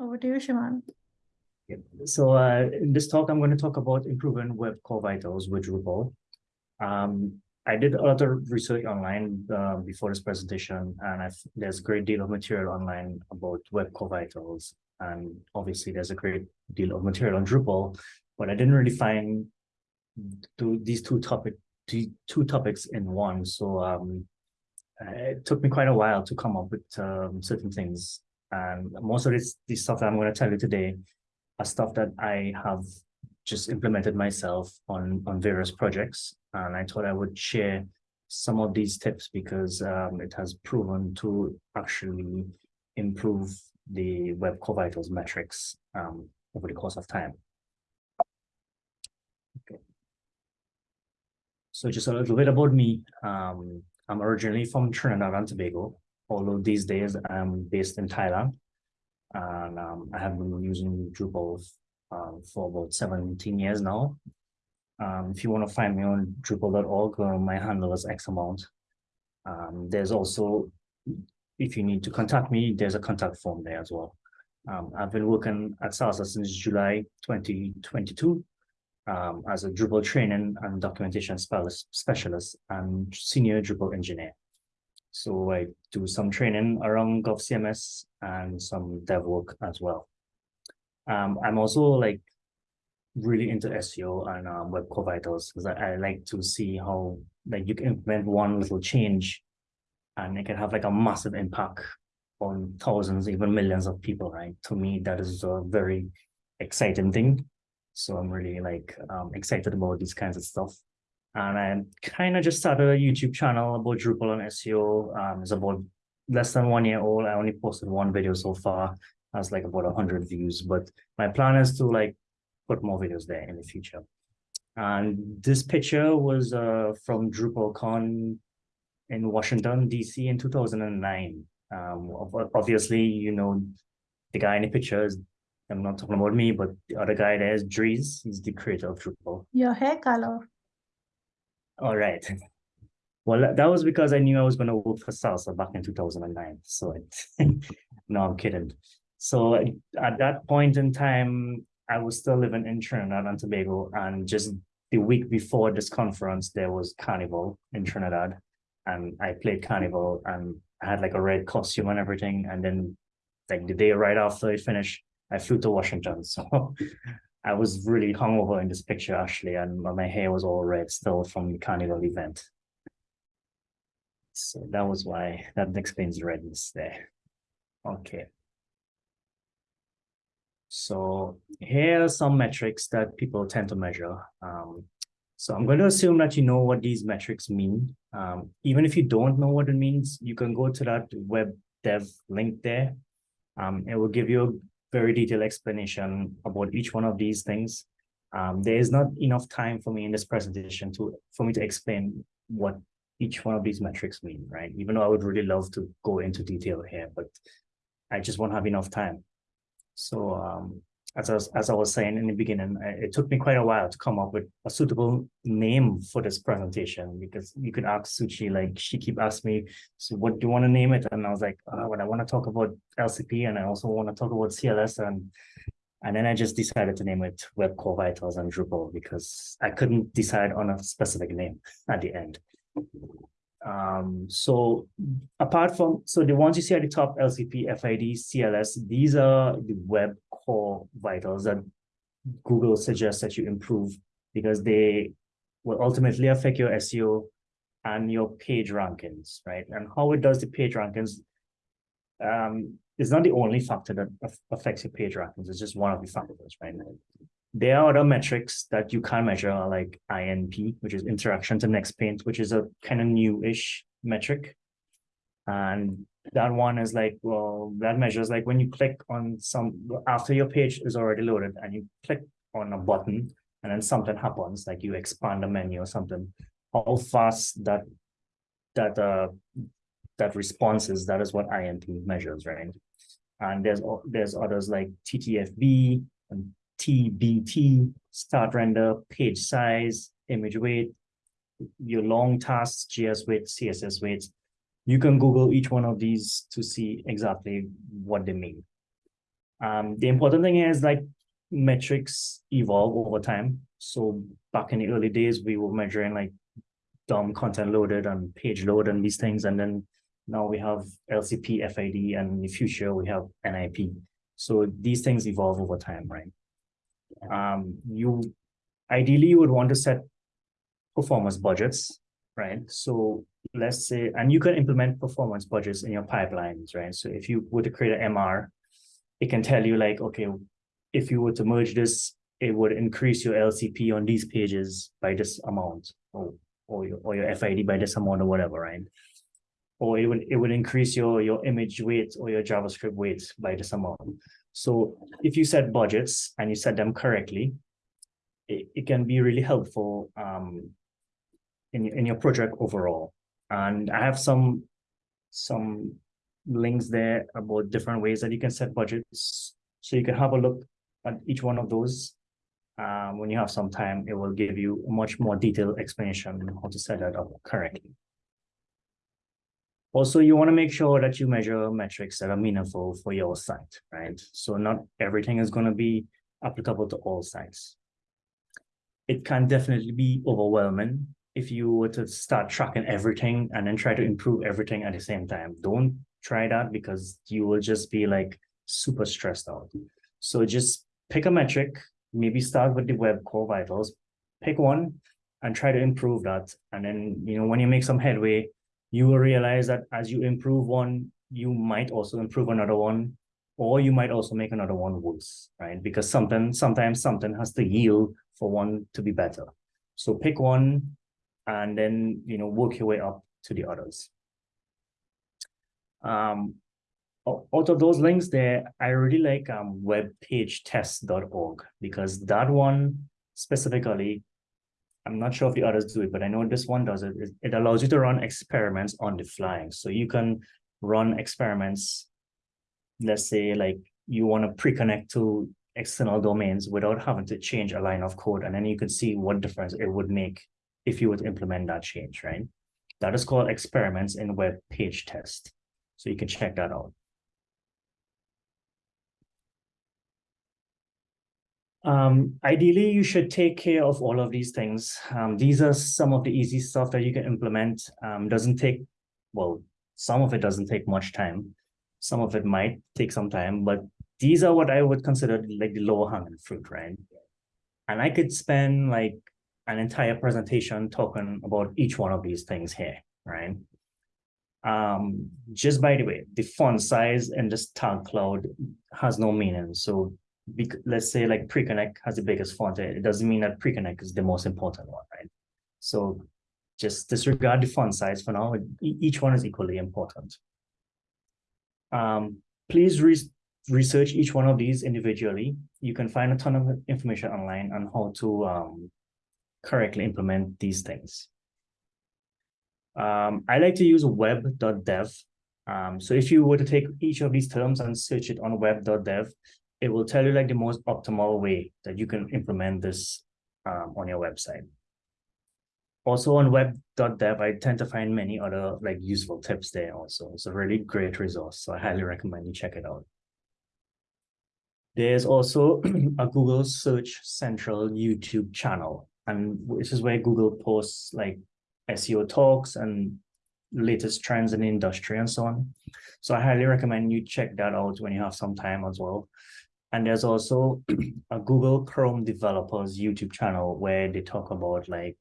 Over to you, Shimon. Yep. So uh, in this talk, I'm going to talk about improving web core vitals with Drupal. Um, I did a lot of research online uh, before this presentation, and I've, there's a great deal of material online about web core vitals. And obviously, there's a great deal of material on Drupal, but I didn't really find two, these two topic two topics in one. So um, it took me quite a while to come up with um, certain things. And most of this, this stuff that I'm going to tell you today are stuff that I have just implemented myself on, on various projects. And I thought I would share some of these tips because um, it has proven to actually improve the Web Core Vitals metrics um, over the course of time. Okay. So just a little bit about me. Um, I'm originally from Trinidad and Tobago, although these days I'm based in Thailand. And um, I have been using Drupal um, for about 17 years now. Um, if you want to find me on drupal.org, uh, my handle is X amount. Um, there's also, if you need to contact me, there's a contact form there as well. Um, I've been working at Salsa since July 2022 um, as a Drupal training and documentation specialist and senior Drupal engineer. So I do some training around GovCMS and some dev work as well. Um, I'm also like really into SEO and um, web core vitals because I, I, like to see how like you can implement one little change and it can have like a massive impact on thousands, even millions of people, right? To me, that is a very exciting thing. So I'm really like um, excited about these kinds of stuff. And I kind of just started a YouTube channel about Drupal and SEO. Um, it's about less than one year old. I only posted one video so far. Has like about 100 views. But my plan is to like put more videos there in the future. And this picture was uh, from DrupalCon in Washington, D.C. in 2009. Um, obviously, you know, the guy in the picture is I'm not talking about me, but the other guy there is Dries. He's the creator of Drupal. Your hair color. All right. Well, that was because I knew I was going to work for Salsa back in 2009. So it, no, I'm kidding. So at that point in time, I was still living in Trinidad and Tobago. And just the week before this conference, there was Carnival in Trinidad. And I played Carnival and I had like a red costume and everything. And then like the day right after it finished, I flew to Washington. So I was really hungover in this picture actually, and my hair was all red still from the carnival event. So that was why that explains the redness there. Okay. So here are some metrics that people tend to measure. Um, so I'm going to assume that you know what these metrics mean. Um, even if you don't know what it means, you can go to that web dev link there. Um, it will give you very detailed explanation about each one of these things. Um, there is not enough time for me in this presentation to for me to explain what each one of these metrics mean, right? Even though I would really love to go into detail here, but I just won't have enough time. So um, as I, was, as I was saying in the beginning, uh, it took me quite a while to come up with a suitable name for this presentation because you could ask Suchi, like she keep asking me, so what do you want to name it? And I was like, oh, well, I want to talk about LCP and I also want to talk about CLS and and then I just decided to name it Web Core Vitals and Drupal because I couldn't decide on a specific name at the end. Um, so apart from, so the ones you see at the top, LCP, FID, CLS, these are the web core vitals that Google suggests that you improve because they will ultimately affect your SEO and your page rankings, right? And how it does the page rankings um, is not the only factor that affects your page rankings. It's just one of the factors, right? There are other metrics that you can measure like INP, which is interaction to next paint, which is a kind of new-ish metric. And that one is like, well, that measures like when you click on some, after your page is already loaded and you click on a button and then something happens, like you expand a menu or something, how fast that, that, uh, that response is, that is what INP measures, right? And there's, there's others like TTFB and TBT, start render, page size, image weight, your long tasks, JS weight, CSS weights, you can Google each one of these to see exactly what they mean. Um, the important thing is like metrics evolve over time. So back in the early days, we were measuring like DOM content loaded and page load and these things. And then now we have LCP, FID, and in the future we have NIP. So these things evolve over time, right? Um, you ideally you would want to set performance budgets, right? So let's say, and you can implement performance budgets in your pipelines, right? So if you were to create an MR, it can tell you like, okay, if you were to merge this, it would increase your LCP on these pages by this amount, or or your, or your FID by this amount or whatever, right? Or it would it would increase your your image weight or your JavaScript weight by this amount. So if you set budgets and you set them correctly, it, it can be really helpful um, in, in your project overall. And I have some some links there about different ways that you can set budgets. So you can have a look at each one of those. Um, when you have some time, it will give you a much more detailed explanation on how to set that up correctly. Also, you want to make sure that you measure metrics that are meaningful for your site, right? So not everything is going to be applicable to all sites. It can definitely be overwhelming if you were to start tracking everything and then try to improve everything at the same time. Don't try that because you will just be like super stressed out. So just pick a metric, maybe start with the web core vitals, pick one and try to improve that. And then, you know, when you make some headway, you will realize that as you improve one, you might also improve another one, or you might also make another one worse, right? Because something, sometimes something has to yield for one to be better. So pick one and then, you know, work your way up to the others. Um, out of those links there, I really like um, webpagetest.org because that one specifically, I'm not sure if the others do it, but I know this one does it. It allows you to run experiments on the fly. So you can run experiments, let's say like you want to pre-connect to external domains without having to change a line of code. And then you can see what difference it would make if you would implement that change, right? That is called experiments in web page test. So you can check that out. Um, ideally, you should take care of all of these things. Um, these are some of the easy stuff that you can implement. Um, doesn't take, well, some of it doesn't take much time. Some of it might take some time, but these are what I would consider like the lower hanging fruit, right? And I could spend like an entire presentation talking about each one of these things here, right? Um, just by the way, the font size in this tag cloud has no meaning. So let's say like pre-connect has the biggest font, it doesn't mean that pre-connect is the most important one, right? So just disregard the font size for now. Each one is equally important. Um, please re research each one of these individually. You can find a ton of information online on how to um, correctly implement these things. Um, I like to use web.dev. Um, so if you were to take each of these terms and search it on web.dev, it will tell you like the most optimal way that you can implement this um, on your website. Also on web.dev, I tend to find many other like useful tips there also. It's a really great resource. So I highly recommend you check it out. There's also a Google Search Central YouTube channel, and which is where Google posts like SEO talks and latest trends in the industry and so on. So I highly recommend you check that out when you have some time as well. And there's also a Google Chrome developers YouTube channel where they talk about like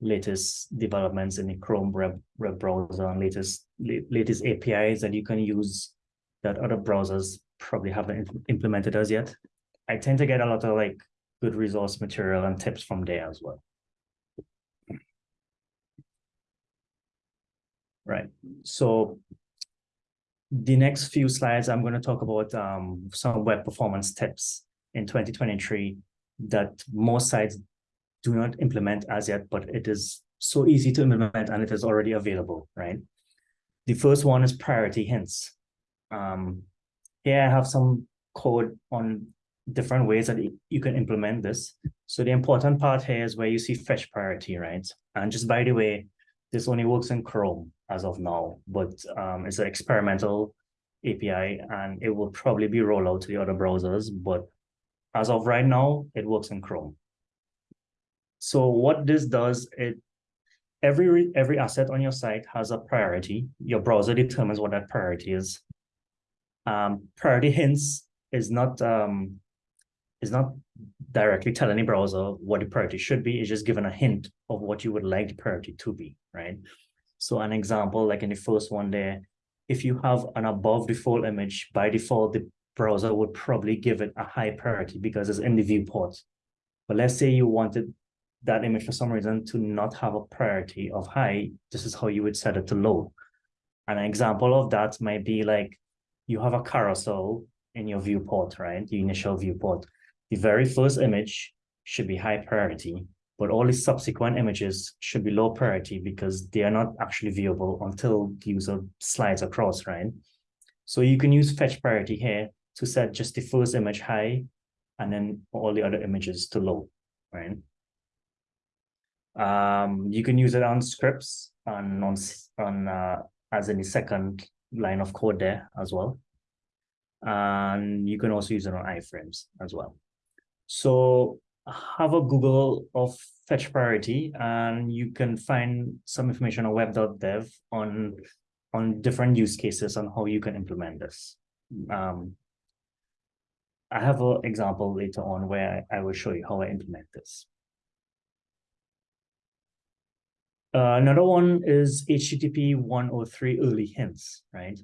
latest developments in the Chrome web, web browser and latest latest APIs that you can use that other browsers probably haven't implemented as yet. I tend to get a lot of like good resource material and tips from there as well. Right. So the next few slides, I'm going to talk about um, some web performance tips in 2023 that most sites do not implement as yet, but it is so easy to implement and it is already available, right? The first one is priority hints. Um, here I have some code on different ways that you can implement this. So the important part here is where you see fetch priority, right? And just by the way, this only works in Chrome as of now, but um, it's an experimental API and it will probably be rolled out to the other browsers, but as of right now, it works in Chrome. So what this does, it every every asset on your site has a priority. Your browser determines what that priority is. Um, priority hints is not um, is not directly tell any browser what the priority should be. It's just giving a hint of what you would like the priority to be, right? So an example, like in the first one there, if you have an above default image, by default, the browser would probably give it a high priority because it's in the viewport. But let's say you wanted that image for some reason to not have a priority of high, this is how you would set it to low. An example of that might be like you have a carousel in your viewport, right? The initial viewport. The very first image should be high priority, but all the subsequent images should be low priority because they are not actually viewable until the user slides across, right? So you can use fetch priority here to set just the first image high and then all the other images to low, right? Um, you can use it on scripts and on, on uh, as in the second line of code there as well. And you can also use it on iframes as well. So have a Google of fetch priority and you can find some information on web.dev on, on different use cases on how you can implement this. Um, I have an example later on where I, I will show you how I implement this. Uh, another one is HTTP 103 early hints, right?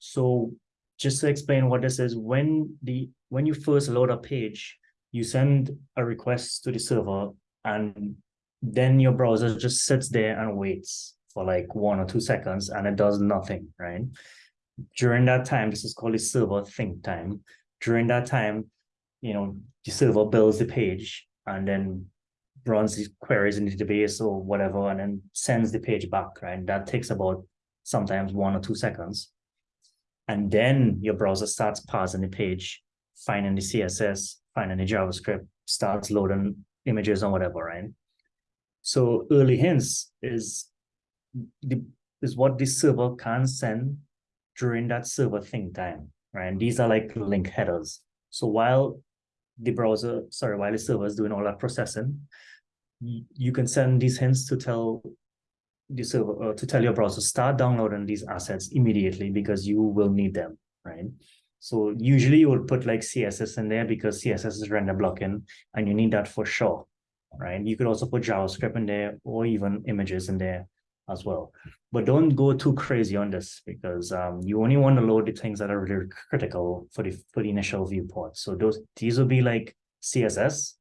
So just to explain what this is, when the when you first load a page, you send a request to the server and then your browser just sits there and waits for like one or two seconds and it does nothing, right? During that time, this is called the server think time. During that time, you know, the server builds the page and then runs these queries in the database or whatever, and then sends the page back, right? That takes about sometimes one or two seconds. And then your browser starts parsing the page, finding the CSS, the JavaScript, starts loading images and whatever, right? So early hints is the is what the server can send during that server think time, right? And these are like link headers. So while the browser, sorry, while the server is doing all that processing, you can send these hints to tell the server uh, to tell your browser start downloading these assets immediately because you will need them, right? So usually you would put like CSS in there because CSS is render blocking and you need that for sure, right? You could also put JavaScript in there or even images in there as well. But don't go too crazy on this because um, you only want to load the things that are really critical for the for the initial viewport. So those these will be like CSS,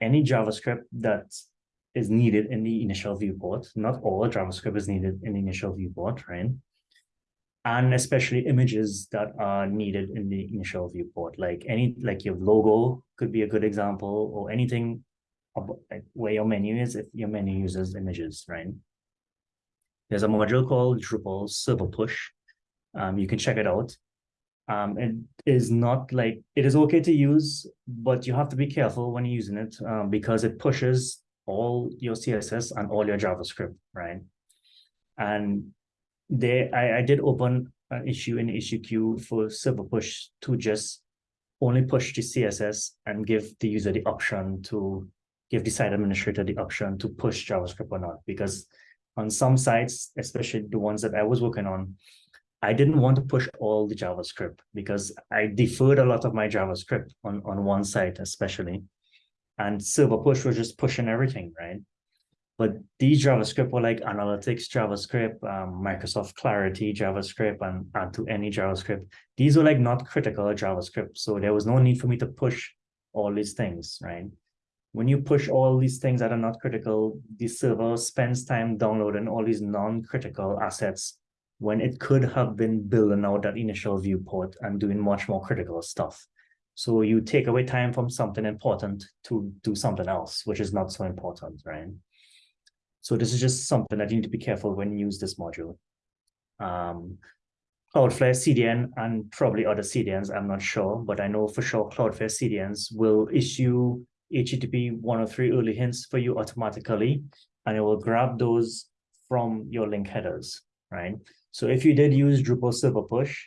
any JavaScript that is needed in the initial viewport. Not all JavaScript is needed in the initial viewport, right? And especially images that are needed in the initial viewport, like any like your logo could be a good example, or anything where your menu is if your menu uses images, right? There's a module called Drupal Server Push. Um, you can check it out. Um, it is not like, it is okay to use, but you have to be careful when using it um, because it pushes all your CSS and all your JavaScript, right? And there, I, I did open an issue in issue queue for server push to just only push the CSS and give the user the option to give the site administrator the option to push JavaScript or not. Because on some sites, especially the ones that I was working on, I didn't want to push all the JavaScript because I deferred a lot of my JavaScript on, on one site, especially. And Server Push was just pushing everything, right? But these JavaScript were like Analytics JavaScript, um, Microsoft Clarity JavaScript, and AddToAny JavaScript. These were like not critical JavaScript. So there was no need for me to push all these things, right? When you push all these things that are not critical, the server spends time downloading all these non-critical assets when it could have been building out that initial viewport and doing much more critical stuff. So you take away time from something important to do something else, which is not so important, right? So this is just something that you need to be careful when you use this module. Um, Cloudflare CDN and probably other CDNs, I'm not sure, but I know for sure Cloudflare CDNs will issue HTTP 103 early hints for you automatically, and it will grab those from your link headers, right? So if you did use Drupal Server Push,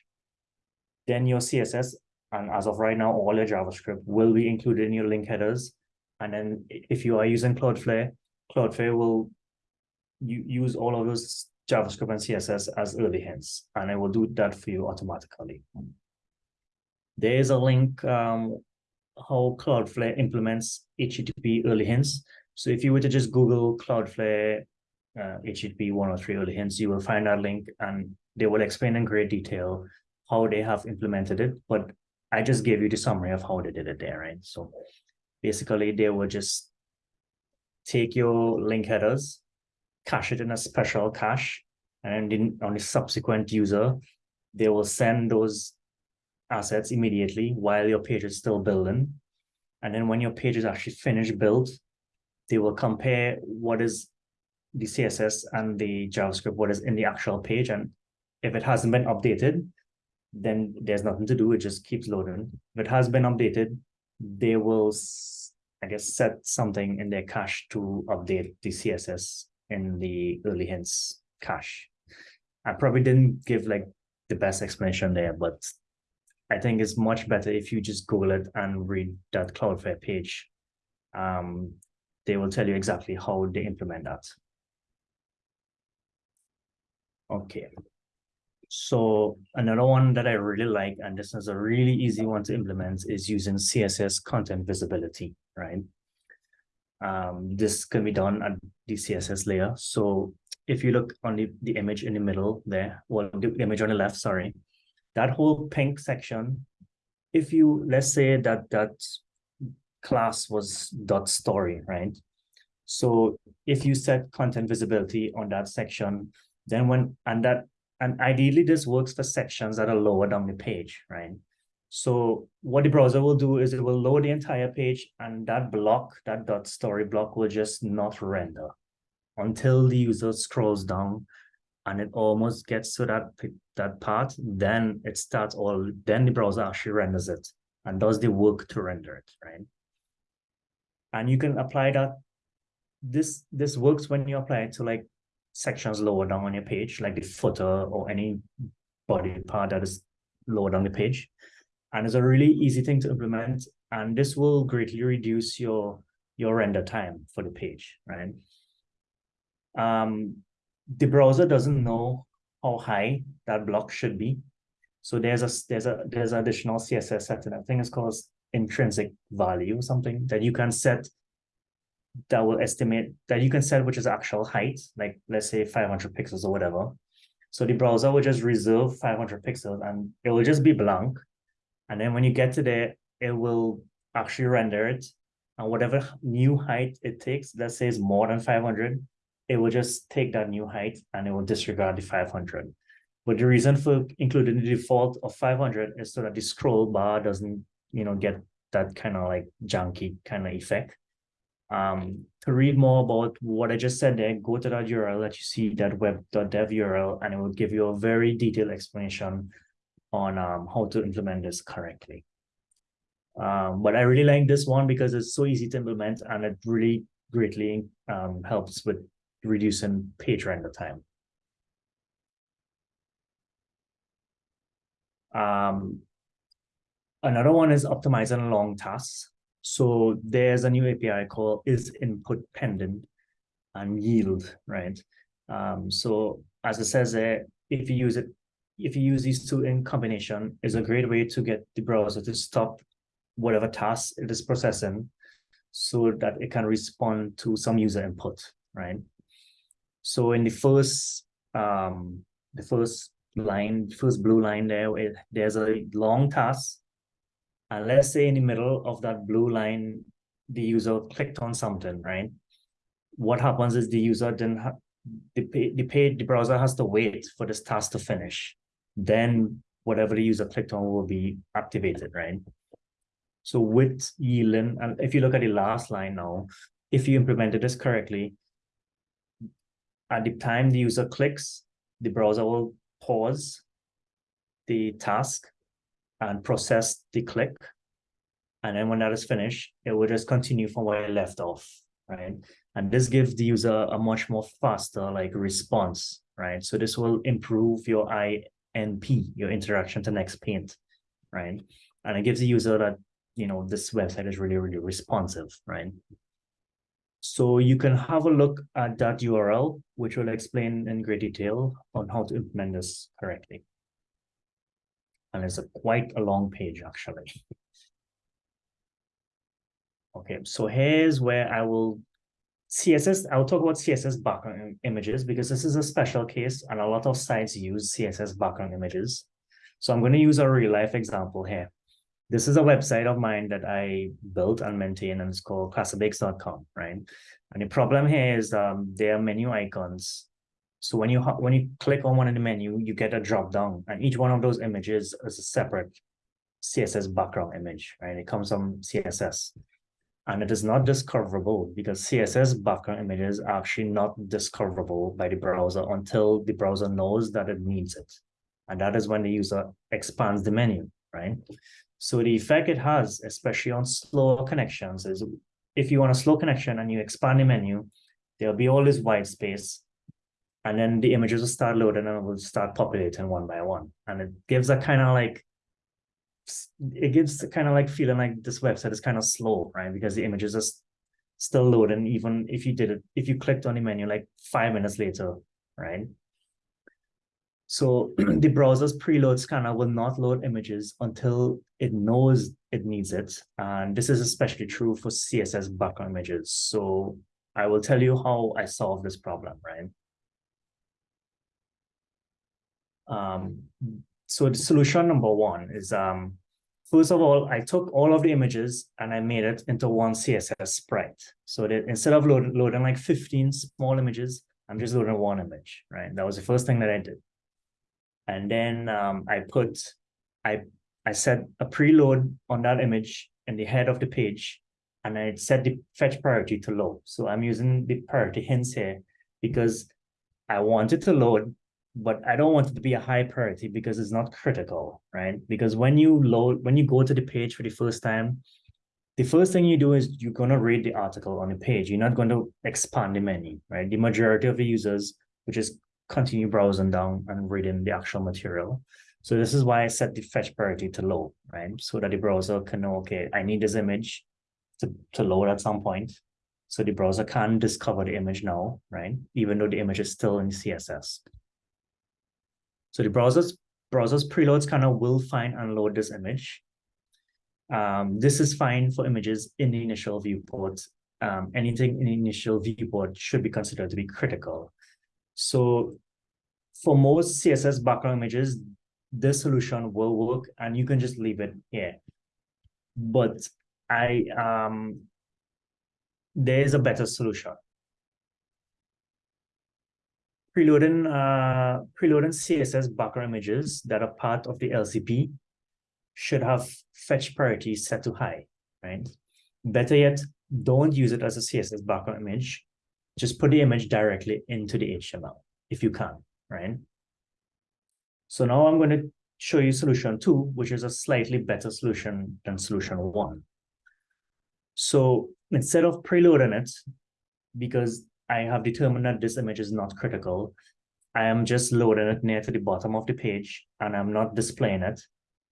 then your CSS, and as of right now, all your JavaScript will be included in your link headers. And then if you are using Cloudflare, Cloudflare will you use all of those JavaScript and CSS as early hints, and I will do that for you automatically. There is a link um, how Cloudflare implements HTTP early hints. So if you were to just Google Cloudflare uh, HTTP 103 early hints, you will find that link and they will explain in great detail how they have implemented it. But I just gave you the summary of how they did it there, right? So basically they will just take your link headers, cache it in a special cache, and then on a subsequent user, they will send those assets immediately while your page is still building. And then when your page is actually finished built, they will compare what is the CSS and the JavaScript, what is in the actual page. And if it hasn't been updated, then there's nothing to do. It just keeps loading. If it has been updated, they will, I guess, set something in their cache to update the CSS in the early hints cache. I probably didn't give like the best explanation there, but I think it's much better if you just Google it and read that Cloudflare page. Um, they will tell you exactly how they implement that. Okay. So another one that I really like, and this is a really easy one to implement, is using CSS content visibility, right? Um, this can be done at the CSS layer. So if you look on the, the image in the middle there, well, the image on the left, sorry, that whole pink section, if you, let's say that that class was dot story, right? So if you set content visibility on that section, then when, and that, and ideally this works for sections that are lower down the page, right? So what the browser will do is it will load the entire page and that block, that dot story block will just not render until the user scrolls down and it almost gets to that that part, then it starts all, then the browser actually renders it and does the work to render it, right? And you can apply that. This this works when you apply it to like sections lower down on your page, like the footer or any body part that is lower down the page. And it's a really easy thing to implement. And this will greatly reduce your your render time for the page, right? Um, the browser doesn't know how high that block should be. So there's a there's a there's an additional CSS setting. I think it's called intrinsic value or something that you can set that will estimate that you can set which is actual height, like let's say 500 pixels or whatever. So the browser will just reserve 500 pixels and it will just be blank. And then when you get to there, it will actually render it. And whatever new height it takes, let's say is more than 500, it will just take that new height and it will disregard the 500. But the reason for including the default of 500 is so that the scroll bar doesn't, you know, get that kind of like junky kind of effect. Um, to read more about what I just said there, go to that URL that you see, that web.dev URL, and it will give you a very detailed explanation on um, how to implement this correctly. Um, but I really like this one because it's so easy to implement and it really greatly um, helps with reducing page render time. Um, another one is optimizing long tasks. So there's a new API called is input pending and yield, right? Um, so as it says there, if you use it, if you use these two in combination, is a great way to get the browser to stop whatever task it is processing so that it can respond to some user input, right? So in the first, um, the first line, first blue line there, it, there's a long task. And let's say in the middle of that blue line, the user clicked on something, right? What happens is the user then the the page the browser has to wait for this task to finish. Then whatever the user clicked on will be activated, right? So with yielding, and if you look at the last line now, if you implemented this correctly, at the time the user clicks, the browser will pause the task and process the click. And then when that is finished, it will just continue from where it left off, right? And this gives the user a much more faster like response, right? So this will improve your INP, your interaction to next paint right? And it gives the user that, you know, this website is really, really responsive, right? So you can have a look at that URL, which will explain in great detail on how to implement this correctly. And it's a quite a long page, actually. Okay, so here's where I will CSS, I'll talk about CSS background images because this is a special case and a lot of sites use CSS background images. So I'm going to use a real life example here. This is a website of mine that I built and maintain and it's called classabakes.com, right? And the problem here is um, there are menu icons. So when you when you click on one of the menu, you get a drop down and each one of those images is a separate CSS background image, right? It comes from CSS and it is not discoverable because CSS background images are actually not discoverable by the browser until the browser knows that it needs it. And that is when the user expands the menu, right? So the effect it has, especially on slower connections, is if you want a slow connection and you expand the menu, there'll be all this white space, and then the images will start loading and it will start populating one by one. And it gives a kind of like it gives kind of like feeling like this website is kind of slow, right? Because the images are still loading, even if you did it, if you clicked on the menu like five minutes later, right? So the browser's preload scanner will not load images until it knows it needs it. And this is especially true for CSS background images. So I will tell you how I solve this problem, right? Um, so the solution number one is, um, first of all, I took all of the images and I made it into one CSS sprite. So that instead of load, loading like 15 small images, I'm just loading one image, right? That was the first thing that I did. And then um, I put, I, I set a preload on that image in the head of the page, and I set the fetch priority to low. So I'm using the priority hints here because I want it to load but I don't want it to be a high priority because it's not critical, right? Because when you load, when you go to the page for the first time, the first thing you do is you're going to read the article on the page. You're not going to expand the menu, right? The majority of the users which just continue browsing down and reading the actual material. So this is why I set the fetch priority to low, right? So that the browser can know, okay, I need this image to, to load at some point. So the browser can discover the image now, right? Even though the image is still in CSS. So the browser's browser's preload scanner will find and load this image. Um, this is fine for images in the initial viewport. Um, anything in the initial viewport should be considered to be critical. So for most CSS background images, this solution will work and you can just leave it here. But I um there is a better solution preloading uh, preloading CSS background images that are part of the LCP should have fetch priority set to high, right? Better yet, don't use it as a CSS background image. Just put the image directly into the HTML if you can, right? So now I'm going to show you solution two, which is a slightly better solution than solution one. So instead of preloading it, because I have determined that this image is not critical. I am just loading it near to the bottom of the page and I'm not displaying it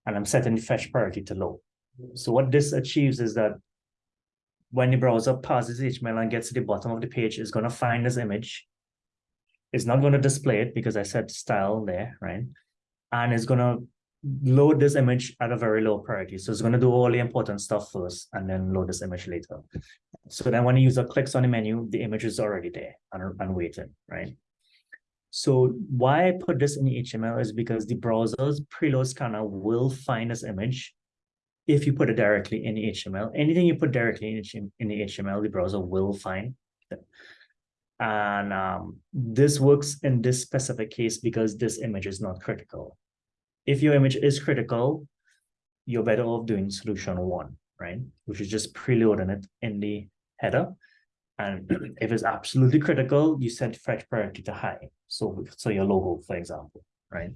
and I'm setting the fetch priority to low. So what this achieves is that when the browser passes HTML and gets to the bottom of the page, it's going to find this image. It's not going to display it because I set style there, right? And it's going to load this image at a very low priority. So it's going to do all the important stuff first and then load this image later. So then when the user clicks on the menu, the image is already there and, and waiting, right? So why I put this in the HTML is because the browser's preload scanner will find this image if you put it directly in the HTML. Anything you put directly in, in the HTML, the browser will find. It. And um, this works in this specific case because this image is not critical if your image is critical, you're better off doing solution one, right? Which is just preloading it in the header. And if it's absolutely critical, you set fetch priority to high. So, so your logo, for example, right?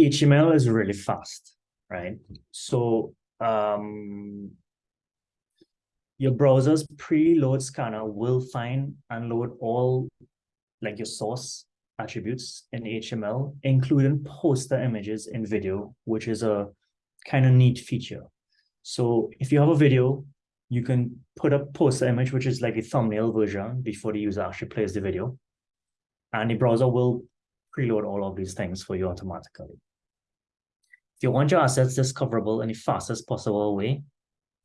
HTML is really fast, right? So um, your browser's preload scanner will find and load all like your source attributes in HTML, including poster images in video, which is a kind of neat feature. So if you have a video, you can put a poster image, which is like a thumbnail version before the user actually plays the video. And the browser will preload all of these things for you automatically. If you want your assets discoverable in the fastest possible way,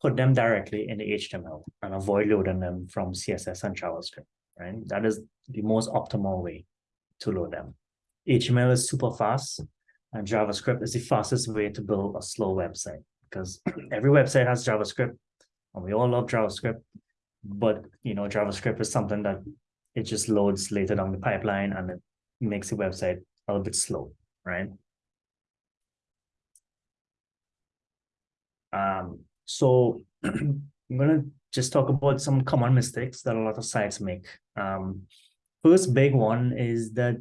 put them directly in the HTML and avoid loading them from CSS and JavaScript, right? That is the most optimal way to load them. HTML is super fast and JavaScript is the fastest way to build a slow website because every website has JavaScript and we all love JavaScript, but you know, JavaScript is something that it just loads later down the pipeline and it makes the website a little bit slow, right? Um, so I'm gonna just talk about some common mistakes that a lot of sites make. Um, first big one is that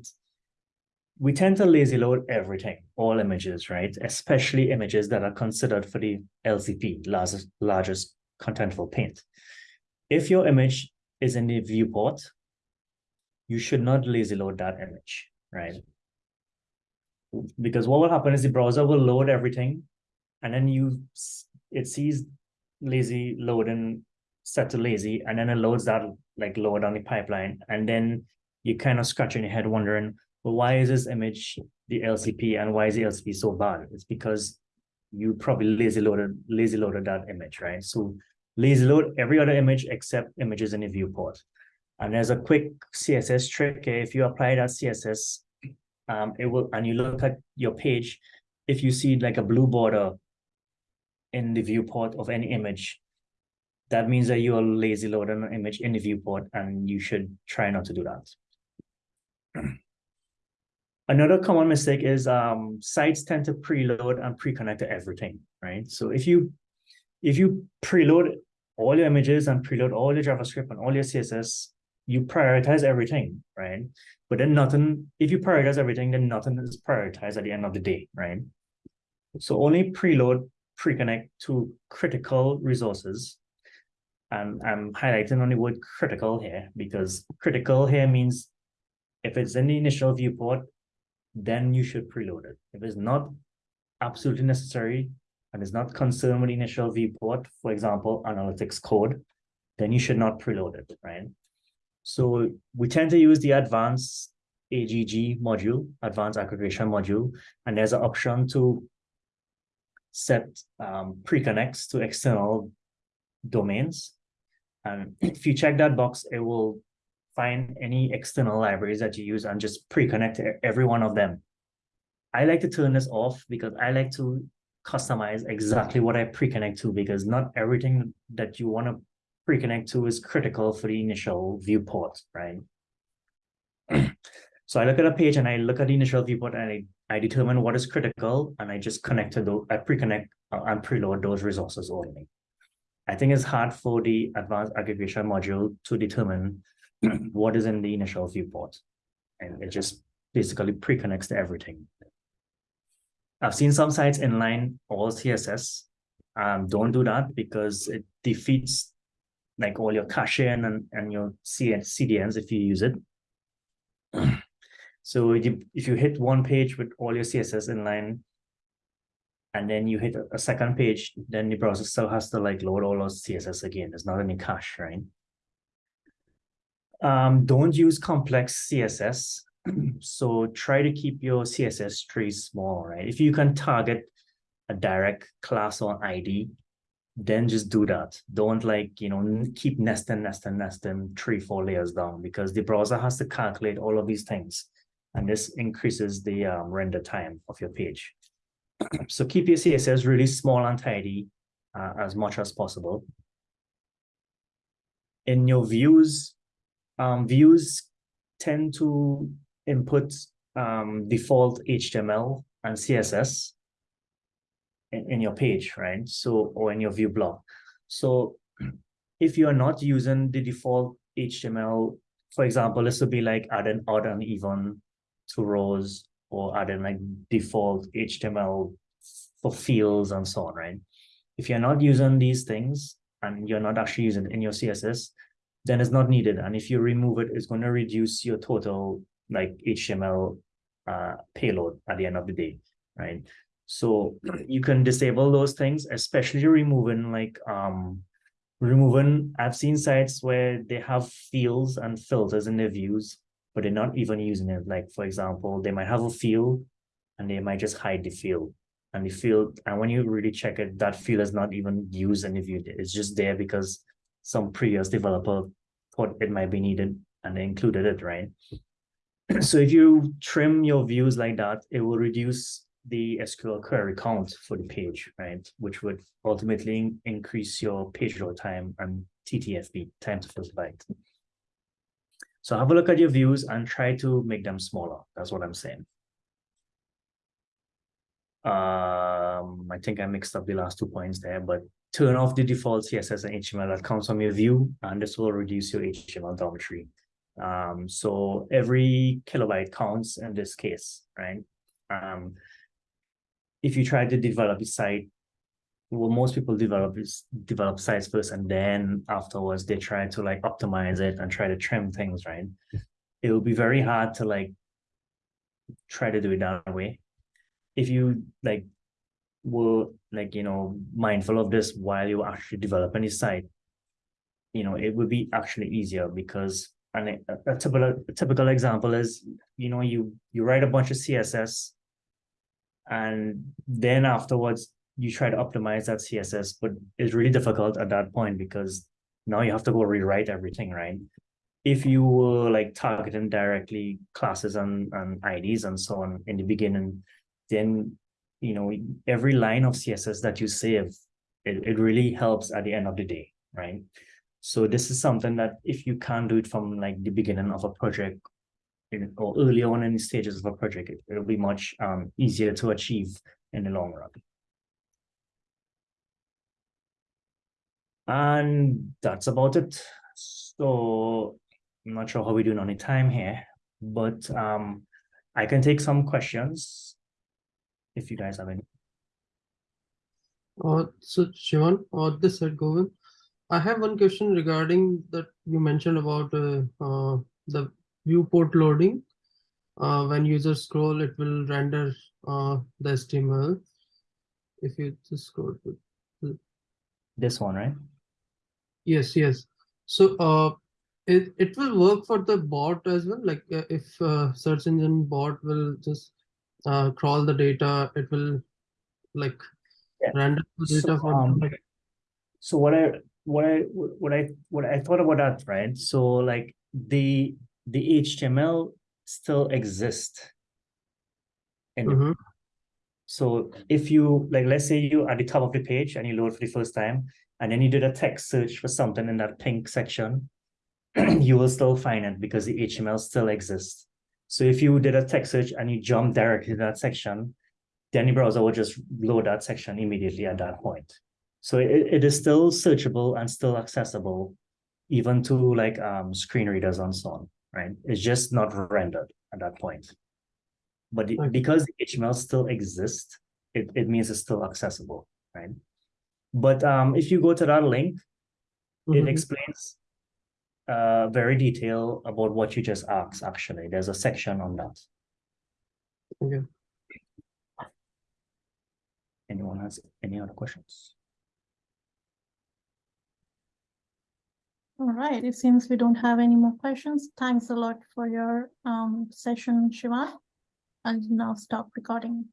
we tend to lazy load everything, all images, right? Especially images that are considered for the LCP, largest, largest contentful paint. If your image is in the viewport, you should not lazy load that image, right? Because what will happen is the browser will load everything and then you it sees lazy loading set to lazy and then it loads that like lower down the pipeline and then you kind of scratching your head wondering well why is this image the lcp and why is the lcp so bad? It's because you probably lazy loaded lazy loaded that image right? So lazy load every other image except images in the viewport. And there's a quick css trick. If you apply that css um it will and you look at your page if you see like a blue border in the viewport of any image, that means that you are lazy loading an image in the viewport and you should try not to do that. Another common mistake is um, sites tend to preload and pre-connect to everything, right? So if you if you preload all your images and preload all your JavaScript and all your CSS, you prioritize everything, right? But then nothing, if you prioritize everything, then nothing is prioritized at the end of the day, right? So only preload pre-connect to critical resources. And I'm highlighting on the word critical here because critical here means if it's in the initial viewport, then you should preload it. If it's not absolutely necessary and is not concerned with the initial viewport, for example, analytics code, then you should not preload it, right? So we tend to use the advanced AGG module, advanced aggregation module, and there's an option to set um, pre-connects to external domains. And if you check that box, it will find any external libraries that you use and just pre-connect every one of them. I like to turn this off because I like to customize exactly what I pre-connect to because not everything that you want to pre-connect to is critical for the initial viewport, right? so I look at a page and I look at the initial viewport and I I determine what is critical and I just connect to those, I pre-connect uh, and preload those resources only. I think it's hard for the advanced aggregation module to determine what is in the initial viewport. And it just basically pre-connects to everything. I've seen some sites inline all CSS. Um, don't do that because it defeats like all your caching and, and your CDNs if you use it. So you, if you hit one page with all your CSS inline, and then you hit a, second page, then the browser still has to like load all those CSS again. There's not any cache, right? Um, don't use complex CSS. so try to keep your CSS tree small, right? If you can target a direct class or ID, then just do that. Don't like, you know, keep nesting, nesting, nesting three, four layers down because the browser has to calculate all of these things and this increases the um, render time of your page. so keep your CSS really small and tidy uh, as much as possible. In your views, um, views tend to input um, default HTML and CSS in, in your page, right? So, or in your view block. So if you're not using the default HTML, for example, this would be like add an odd and even to rows or adding like default HTML for fields and so on, right? If you're not using these things and you're not actually using in your CSS, then it's not needed. And if you remove it, it's going to reduce your total like HTML uh, payload at the end of the day, right? So you can disable those things, especially removing like um removing. I've seen sites where they have fields and filters in their views, but they're not even using it. Like for example, they might have a field and they might just hide the field and the field. And when you really check it, that field is not even used in the view. It's just there because some previous developer thought it might be needed and they included it, right? so if you trim your views like that, it will reduce the SQL query count for the page, right? Which would ultimately increase your page load time and TTFB, time to first byte. So have a look at your views and try to make them smaller. That's what I'm saying. Um, I think I mixed up the last two points there, but turn off the default CSS and HTML that comes from your view, and this will reduce your HTML geometry. Um, so every kilobyte counts in this case, right? Um, if you try to develop a site, what most people develop is develop sites first, and then afterwards they try to like optimize it and try to trim things, right? Mm-hmm. It will be very hard to like try to do it that way. If you like were like you know mindful of this while you actually developing a site, you know it would be actually easier because and a, a typical a typical example is you know you you write a bunch of css and then afterwards you try to optimize that css but it's really difficult at that point because now you have to go rewrite everything right if you were like targeting directly classes and, and ids and so on in the beginning then you know every line of css that you save it, it really helps at the end of the day right so this is something that if you can't do it from like the beginning of a project in, or early on in the stages of a project, it, it'll be much um, easier to achieve in the long run. And that's about it. So I'm not sure how we're doing on the time here, but um, I can take some questions if you guys have any. Uh, so Shivan, uh, this side, Govind. I have one question regarding that you mentioned about uh, uh, the viewport loading. Uh, when users scroll, it will render uh, the HTML. If you just scroll to This one, right? Yes, yes. So uh, it it will work for the bot as well. Like uh, if uh, search engine bot will just uh, crawl the data, it will like Yeah. render the So, data for um, like so what I what I what I what I thought about that, right? So like the the HTML still exists. And Mhm. so if you like let's say you at the top of the page and you load for the first time and then you did a text search for something in that pink section, you will still find it because the HTML still exists. So if you did a text search and you jump directly to that section, then your browser will just load that section immediately at that point. So it, it is still searchable and still accessible, even to like um, screen readers and so on, right? It's just not rendered at that point. But the- because the HTML still exists, it, it means it's still accessible, right? But um, if you go to that link, it Mhm. explains uh, very detail about what you just asked, actually. There's a section on that. Okay. Anyone has any other questions? All right, it seems we don't have any more questions. Thanks a lot for your um session, Shivan. I'll now stop recording.